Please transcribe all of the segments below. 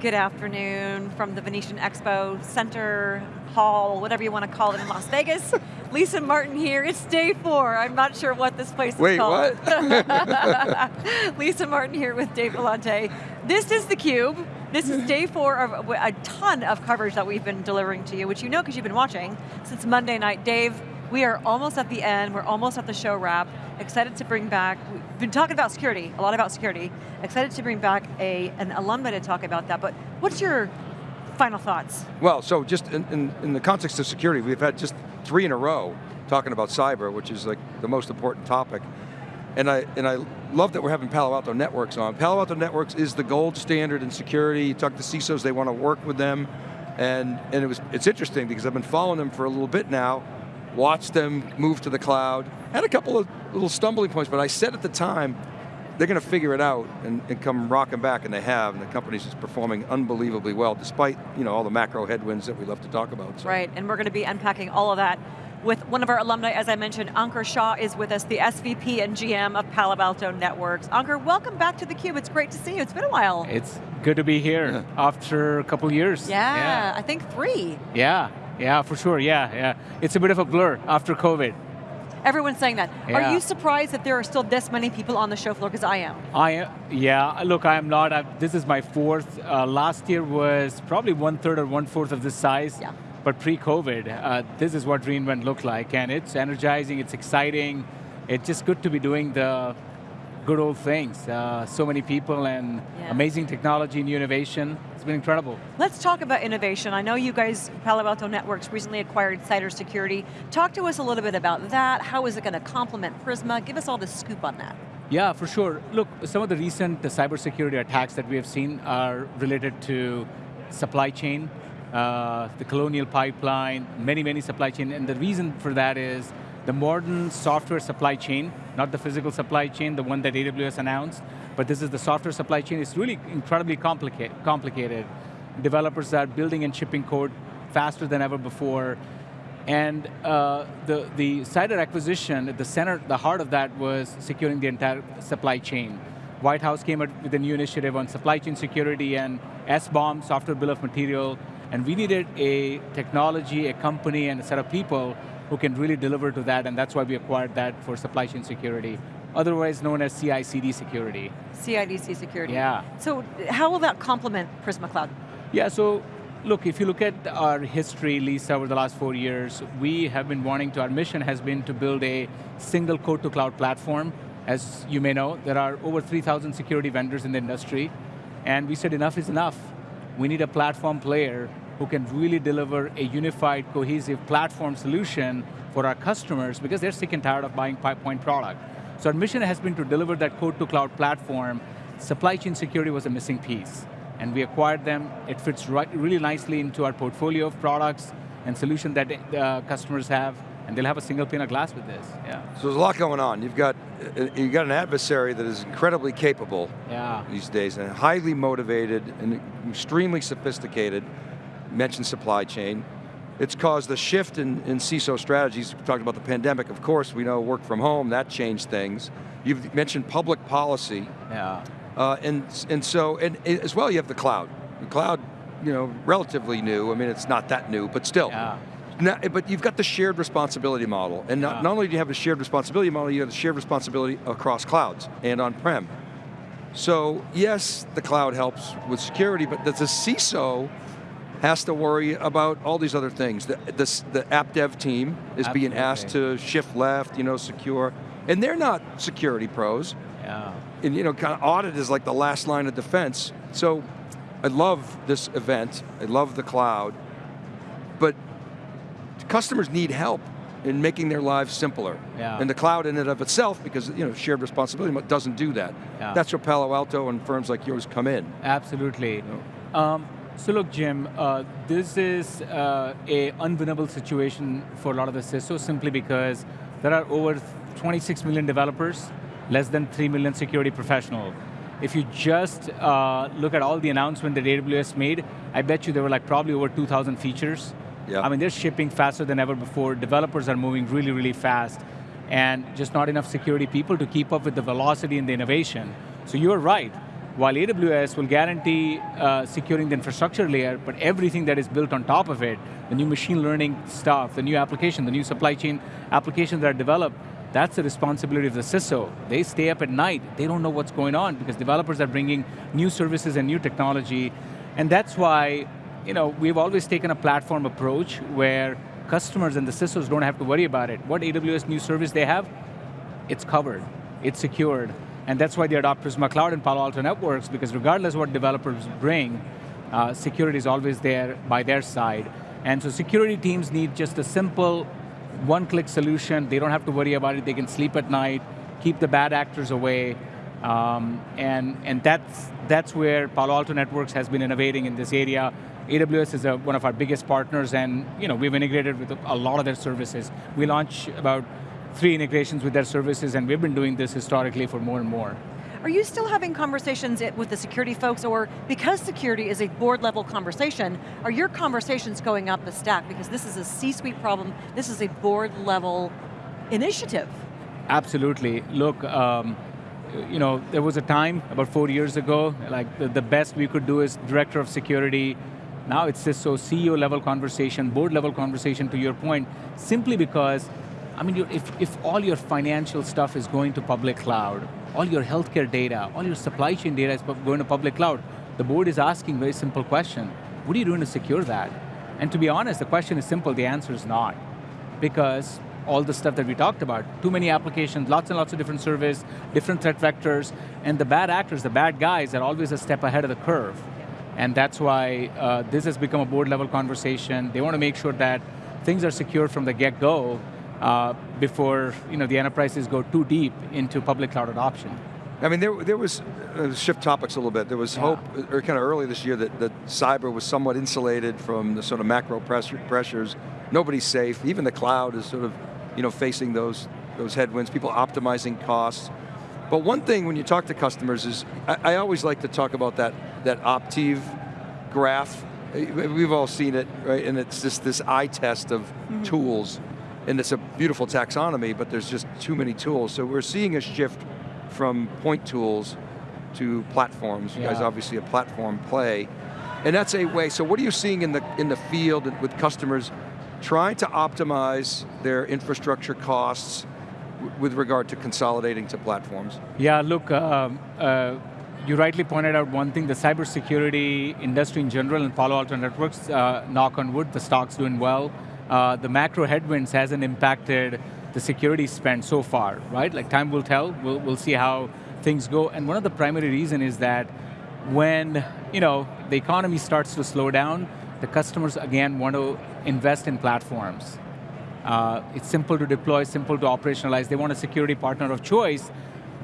Good afternoon from the Venetian Expo Center, Hall, whatever you want to call it in Las Vegas. Lisa Martin here, it's day four. I'm not sure what this place is Wait, called. what? Lisa Martin here with Dave Vellante. This is theCUBE. This is day four of a ton of coverage that we've been delivering to you, which you know because you've been watching since Monday night. Dave, we are almost at the end, we're almost at the show wrap. Excited to bring back, we've been talking about security, a lot about security. Excited to bring back a, an alumni to talk about that, but what's your final thoughts? Well, so just in, in, in, the context of security, we've had just three in a row talking about cyber, which is like the most important topic. And I, and I love that we're having Palo Alto Networks on. Palo Alto Networks is the gold standard in security. You talk to CISOs, they want to work with them. And, and it was, it's interesting because I've been following them for a little bit now, watched them move to the cloud, had a couple of little stumbling points, but I said at the time, they're going to figure it out and, and, come rocking back, and they have, and the company's just performing unbelievably well, despite you know all the macro headwinds that we love to talk about. So. Right, and we're going to be unpacking all of that with one of our alumni, as I mentioned, Ankur Shah is with us, the SVP and GM of Palo Alto Networks. Ankur, welcome back to theCUBE. It's great to see you, it's been a while. It's good to be here yeah. after a couple years. Yeah, yeah, I think three. Yeah, yeah, for sure, yeah, yeah. It's a bit of a blur after COVID. Everyone's saying that. Yeah. Are you surprised that there are still this many people on the show floor? Because I am. I am, yeah, look, I am not. I, this is my fourth. Uh, last year was probably one third or one fourth of this size. Yeah. But pre-COVID, uh, this is what reInvent looked like, and it's energizing, it's exciting. It's just good to be doing the good old things. Uh, so many people and yeah. amazing technology and innovation. It's been incredible. Let's talk about innovation. I know you guys, Palo Alto Networks, recently acquired Cider Security. Talk to us a little bit about that. How is it going to complement Prisma? Give us all the scoop on that. Yeah, for sure. Look, some of the recent cybersecurity attacks that we have seen are related to supply chain, uh, the colonial pipeline, many, many supply chain, and the reason for that is the modern software supply chain, not the physical supply chain, the one that AWS announced, but this is the software supply chain, it's really incredibly complicated. complicated. Developers are building and shipping code faster than ever before, and uh, the, the Cider acquisition, at the center, the heart of that was securing the entire supply chain. White House came up with a new initiative on supply chain security and SBOM, software bill of material, and we needed a technology, a company, and a set of people who can really deliver to that, and that's why we acquired that for supply chain security, otherwise known as CI/CD security. CI/CD security. Yeah. So how will that complement Prisma Cloud? Yeah, so look, if you look at our history, Lisa, over the last four years, we have been wanting to, our mission has been to build a single code to cloud platform. As you may know, there are over 3,000 security vendors in the industry, and we said enough is enough. We need a platform player who can really deliver a unified, cohesive platform solution for our customers because they're sick and tired of buying point product. So our mission has been to deliver that code to cloud platform. Supply chain security was a missing piece. And we acquired them. It fits right, really nicely into our portfolio of products and solutions that uh, customers have and they'll have a single pane of glass with this, yeah. So there's a lot going on. You've got, uh, you've got an adversary that is incredibly capable yeah. these days and highly motivated and extremely sophisticated mentioned supply chain. It's caused a shift in, in CISO strategies. We talked about the pandemic, of course, we know work from home, that changed things. You've mentioned public policy. Yeah. Uh, and, and so, and as well you have the cloud. The cloud, you know, relatively new. I mean, it's not that new, but still. Yeah. Now, but you've got the shared responsibility model. And not, not only do you have a shared responsibility model, you have the shared responsibility across clouds and on-prem. So yes, the cloud helps with security, but the CISO has to worry about all these other things. The, the, the app dev team is being asked to shift left, you know, secure, and they're not security pros. Yeah. And you know, kind of audit is like the last line of defense. So I love this event, I love the cloud, customers need help in making their lives simpler. Yeah. And the cloud in and of itself, because you know, shared responsibility doesn't do that. Yeah. That's where Palo Alto and firms like yours come in. Absolutely. You know? um, so look, Jim, uh, this is uh, a unwinnable situation for a lot of the CISOs simply because there are over 26 million developers, less than 3 million security professionals. If you just uh, look at all the announcements that AWS made, I bet you there were like probably over 2,000 features. I mean, they're shipping faster than ever before. Developers are moving really, really fast and just not enough security people to keep up with the velocity and the innovation. So you're right, while AWS will guarantee uh, securing the infrastructure layer, but everything that is built on top of it, the new machine learning stuff, the new application, the new supply chain applications that are developed, that's the responsibility of the CISO. They stay up at night, they don't know what's going on because developers are bringing new services and new technology, and that's why you know, we've always taken a platform approach where customers and the CISOs don't have to worry about it. What AWS new service they have, it's covered, it's secured, and that's why they adopt Prisma Cloud and Palo Alto Networks, because regardless what developers bring, uh, security is always there by their side. And so security teams need just a simple one-click solution. They don't have to worry about it. They can sleep at night, keep the bad actors away, um, and, and that's, that's where Palo Alto Networks has been innovating in this area. AWS is a, one of our biggest partners and you know, we've integrated with a lot of their services. We launch about three integrations with their services, and we've been doing this historically for more and more. Are you still having conversations with the security folks, or because security is a board level conversation, are your conversations going up the stack? Because this is a C-suite problem, this is a board level initiative. Absolutely, look, um, you know, there was a time, about four years ago, like the, the best we could do is director of security, now it's CISO CEO level conversation, board level conversation to your point, simply because I mean, if, if all your financial stuff is going to public cloud, all your healthcare data, all your supply chain data is going to public cloud, the board is asking very simple question. What are you doing to secure that? And to be honest, the question is simple, the answer is not. Because all the stuff that we talked about, too many applications, lots and lots of different service, different threat vectors, and the bad actors, the bad guys are always a step ahead of the curve. And that's why uh, this has become a board level conversation. They want to make sure that things are secure from the get-go, uh, before you know, the enterprises go too deep into public cloud adoption. I mean, there, there was, uh, shift topics a little bit, there was yeah. hope, uh, or kind of early this year, that, that cyber was somewhat insulated from the sort of macro pressure, pressures. Nobody's safe, even the cloud is sort of you know, facing those, those headwinds, people optimizing costs. But one thing when you talk to customers is, I, I always like to talk about that, that Optiv graph. We've all seen it, right? And it's just this eye test of mm -hmm. tools and it's a beautiful taxonomy, but there's just too many tools. So we're seeing a shift from point tools to platforms. Yeah. You guys obviously a platform play. And that's a way, so what are you seeing in the, in the field with customers trying to optimize their infrastructure costs with regard to consolidating to platforms? Yeah, look, uh, uh, you rightly pointed out one thing, the cybersecurity industry in general and Palo Alto Networks, uh, knock on wood, the stock's doing well uh, the macro headwinds hasn't impacted the security spend so far, right? Like time will tell, we'll, we'll see how things go. And one of the primary reason is that when you know, the economy starts to slow down, the customers again want to invest in platforms. Uh, it's simple to deploy, simple to operationalize. They want a security partner of choice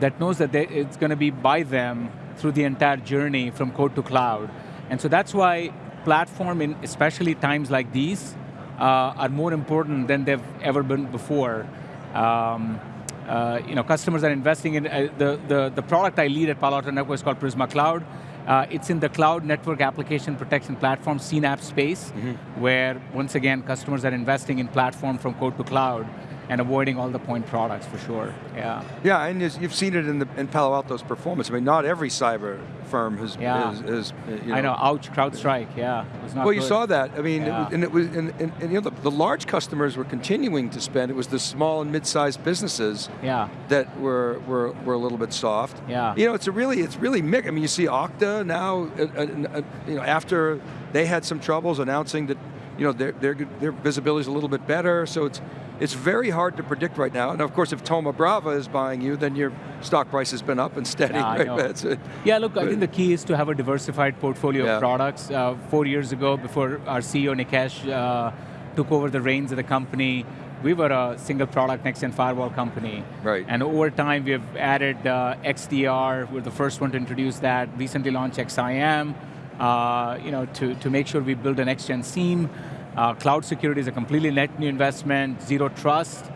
that knows that they, it's going to be by them through the entire journey from code to cloud. And so that's why platform, in especially times like these, uh, are more important than they've ever been before. Um, uh, you know, customers are investing in, uh, the, the, the product I lead at Palo Alto Networks called Prisma Cloud. Uh, it's in the cloud native application protection platform, CNAPP space, mm -hmm. where once again, customers are investing in platform from code to cloud and avoiding all the point products for sure, yeah. Yeah, and you've seen it in, the, in Palo Alto's performance. I mean, not every cyber firm has, yeah. is, is you know. I know, ouch, CrowdStrike, yeah. well, good. you saw that. I mean, yeah. it was, and it was, and, and, and, you know, the, the, large customers were continuing to spend. It was the small and mid-sized businesses yeah. that were, were, were a little bit soft. Yeah. You know, it's a really, it's really mixed. I mean, you see Okta now, uh, uh, uh, you know, after they had some troubles announcing that, you know, their, their, their visibility is a little bit better, so it's, it's very hard to predict right now. And of course, if Thoma Bravo is buying you, then your stock price has been up and steady. Yeah, right? yeah look, I think the key is to have a diversified portfolio yeah. of products. Uh, four years ago, before our CEO Nikesh uh, took over the reins of the company, we were a single product next-gen firewall company. Right. And over time, we have added uh, XDR, we're the first one to introduce that, recently launched XSIAM, uh, you know, to, to make sure we build a next-gen SIEM. Uh, cloud security is a completely net new investment, zero trust.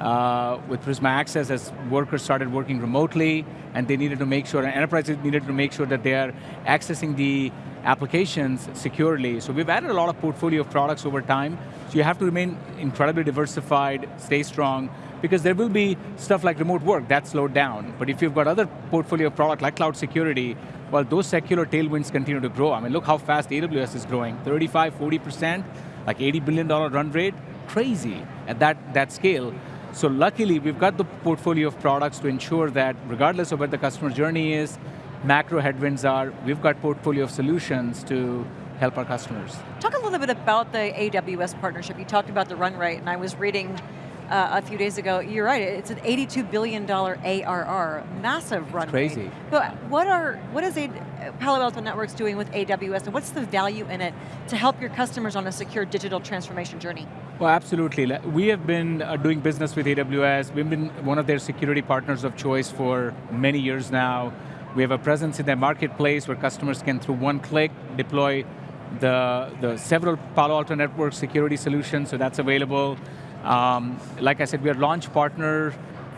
Uh, with Prisma Access, as workers started working remotely, and they needed to make sure, and enterprises needed to make sure that they are accessing the applications securely. So we've added a lot of portfolio of products over time, so you have to remain incredibly diversified, stay strong, because there will be stuff like remote work, that slowed down. But if you've got other portfolio of product like cloud security, Well, those secular tailwinds continue to grow. I mean, look how fast AWS is growing, 35, 40%, like $80 billion run rate, crazy at that, that scale. So luckily, we've got the portfolio of products to ensure that regardless of where the customer journey is, macro headwinds are, we've got portfolio of solutions to help our customers. Talk a little bit about the AWS partnership. You talked about the run rate, and I was reading uh, a few days ago, you're right, it's an $82 billion ARR, massive run crazy. But what are, what is a, Palo Alto Networks doing with AWS, and what's the value in it to help your customers on a secure digital transformation journey? Well, absolutely. We have been uh, doing business with AWS. We've been one of their security partners of choice for many years now. We have a presence in their marketplace where customers can, through one click, deploy the, the several Palo Alto Network security solutions, so that's available. Um, like I said, we are launch partner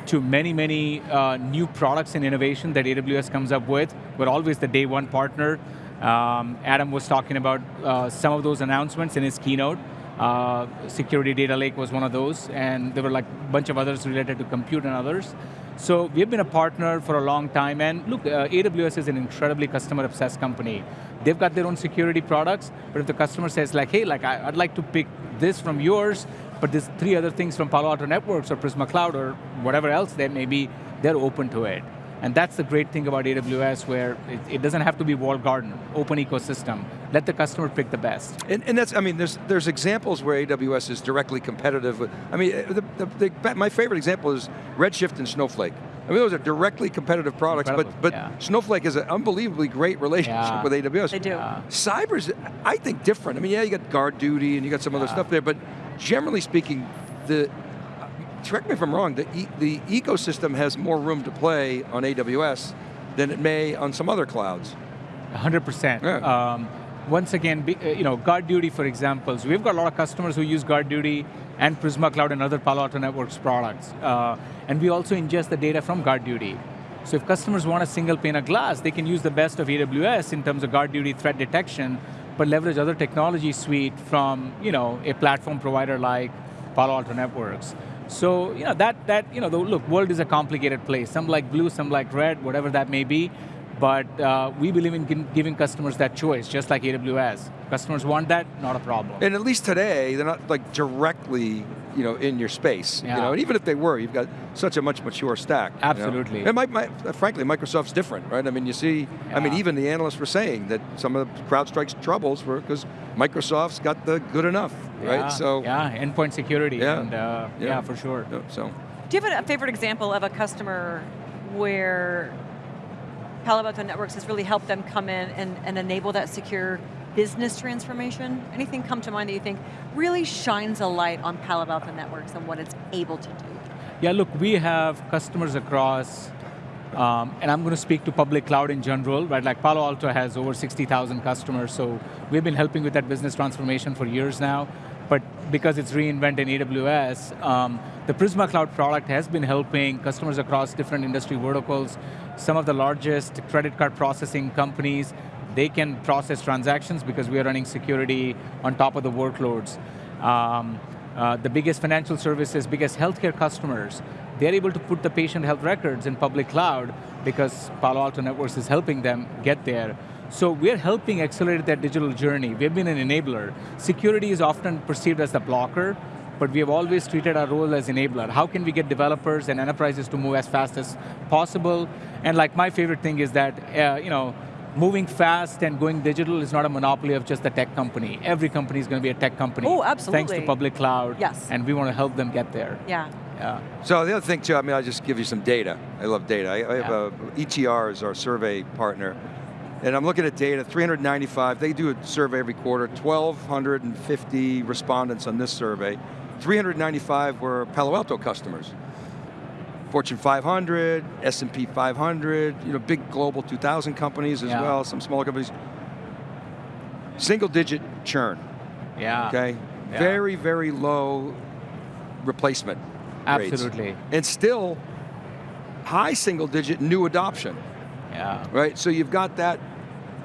to many, many uh, new products and innovation that AWS comes up with. We're always the day one partner. Um, Adam was talking about uh, some of those announcements in his keynote. Uh, Security Data Lake was one of those, and there were like a bunch of others related to compute and others. So we've been a partner for a long time, and look, uh, AWS is an incredibly customer-obsessed company. They've got their own security products, but if the customer says like, hey, like I, would like to pick this from yours, but there's three other things from Palo Alto Networks or Prisma Cloud or whatever else there may be, they're open to it. And that's the great thing about AWS where it, it, doesn't have to be walled garden, open ecosystem. Let the customer pick the best. And, and, that's, I mean, there's, there's examples where AWS is directly competitive with, I mean, the, the, the, my favorite example is Redshift and Snowflake. I mean, those are directly competitive products, Incredible. but, but yeah. Snowflake has an unbelievably great relationship yeah. with AWS. They do. Yeah. Cyber's, I think, different. I mean, yeah, you got guard duty and you got some other stuff there, but generally speaking, the correct me if I'm wrong, the, e the ecosystem has more room to play on AWS than it may on some other clouds. 100%. Yeah. Um, once again, uh, you know, Guard Duty, for example, so we've got a lot of customers who use Guard Duty and Prisma Cloud and other Palo Alto Networks products. Uh, and we also ingest the data from Guard Duty. So if customers want a single pane of glass, they can use the best of AWS in terms of Guard Duty threat detection, but leverage other technology suite from you know, a platform provider like Palo Alto Networks. So you know that that you know the look world is a complicated place. Some like blue, some like red, whatever that may be. But uh, we believe in giving customers that choice, just like AWS. Customers want that, not a problem. And at least today, they're not like directly you know, in your space. Yeah. You know, and even if they were, you've got such a much mature stack. Absolutely. You know? And my, my, frankly, Microsoft's different, right? I mean, you see, yeah. I mean, even the analysts were saying that some of the CrowdStrike's troubles were because Microsoft's got the good enough, yeah. right? So yeah, endpoint security. Yeah, and, uh, yeah. yeah, for sure. So, do you have a favorite example of a customer where Palo Alto Networks has really helped them come in and, and enable that secure business transformation? Anything come to mind that you think really shines a light on Palo Alto Networks and what it's able to do? Yeah, look, we have customers across, um, and I'm going to speak to public cloud in general, right? Like Palo Alto has over 60,000 customers, so we've been helping with that business transformation for years now. But because it's reInvent in AWS, um, the Prisma Cloud product has been helping customers across different industry verticals. Some of the largest credit card processing companies they can process transactions because we are running security on top of the workloads. Um, uh, the biggest financial services, biggest healthcare customers, they're able to put the patient health records in public cloud because Palo Alto Networks is helping them get there. So we're helping accelerate that digital journey. We've been an enabler. Security is often perceived as the blocker, but we have always treated our role as enabler. How can we get developers and enterprises to move as fast as possible? And like my favorite thing is that, uh, you know, moving fast and going digital is not a monopoly of just the tech company. Every company is going to be a tech company. Oh, absolutely. Thanks to public cloud. Yes. And we want to help them get there. Yeah. Yeah. So the other thing too, I mean, I'll just give you some data. I love data. I, I have a, ETR is our survey partner. And I'm looking at data, 395, they do a survey every quarter, 1,250 respondents on this survey. 395 were Palo Alto customers. Fortune 500, S&P 500, you know, big global 2000 companies as yeah. well, some smaller companies. Single digit churn. Yeah. Okay? Yeah. Very, very low replacement Absolutely. Rates. And still high single digit new adoption. Yeah. Right, so you've got that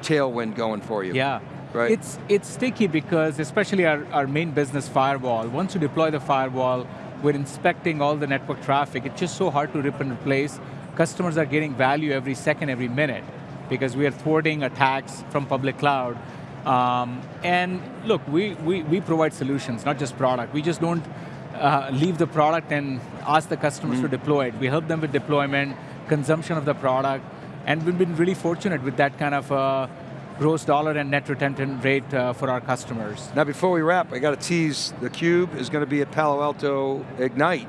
tailwind going for you. Yeah. Right. It's, it's sticky because especially our, our main business firewall, once you deploy the firewall, we're inspecting all the network traffic. It's just so hard to rip and replace. Customers are getting value every second, every minute. because we are thwarting attacks from public cloud. Um, and look, we, we, we provide solutions, not just product. We just don't uh, leave the product and ask the customers mm. to deploy it. We help them with deployment, consumption of the product, and we've been really fortunate with that kind of uh, gross dollar and net retention rate uh, for our customers. Now before we wrap, I got to tease, the Cube is going to be at Palo Alto Ignite.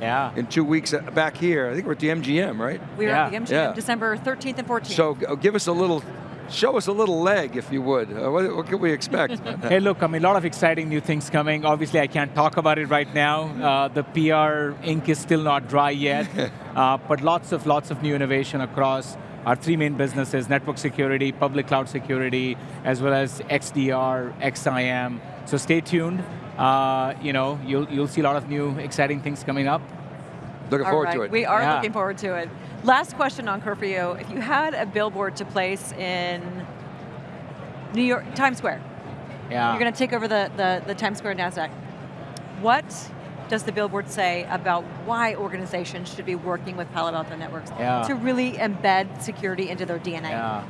Yeah. In two weeks uh, back here. I think we're at the MGM, right? We are yeah. at the MGM, yeah. December 13th and 14th. So give us a little show us a little leg, if you would. Uh, what, what, can we expect? hey, look, I mean, a lot of exciting new things coming. Obviously, I can't talk about it right now. Uh, the PR ink is still not dry yet, uh, but lots of lots of new innovation across our three main businesses, network security, public cloud security, as well as XDR, XSIAM. So stay tuned. Uh, you know, you'll, you'll see a lot of new exciting things coming up. Looking All forward right. to it. We are yeah. looking forward to it. Last question, Ankur, for you. If you had a billboard to place in New York, Times Square, yeah. you're going to take over the, the, the Times Square NASDAQ. What does the billboard say about why organizations should be working with Palo Alto Networks yeah. to really embed security into their DNA? Yeah.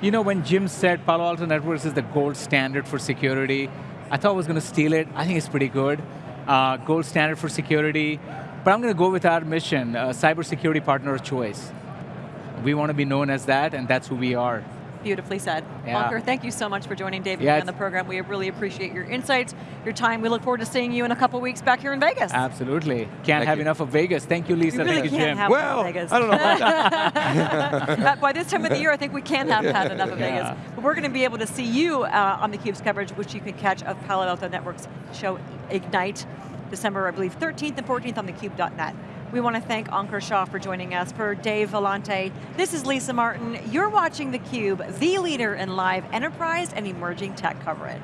You know, when Jim said Palo Alto Networks is the gold standard for security, I thought I was going to steal it. I think it's pretty good. Uh, gold standard for security. But I'm going to go with our mission, uh, cybersecurity partner of choice. We want to be known as that, and that's who we are. Beautifully said. Yeah. Ankur, thank you so much for joining David yeah, on the program. We really appreciate your insights, your time. We look forward to seeing you in a couple weeks back here in Vegas. Absolutely. Can't thank have you. enough of Vegas. Thank you, Lisa. We really thank you, can't Jim. have well, Vegas. I don't know about that. By this time of the year, I think we can have had enough of yeah. Vegas. But we're going to be able to see you uh, on theCUBE's coverage, which you can catch of Palo Alto Networks show Ignite, December, I believe, 13th and 14th on thecube.net. We want to thank Ankur Shah for joining us. For Dave Vellante, this is Lisa Martin. You're watching theCUBE, the leader in live enterprise and emerging tech coverage.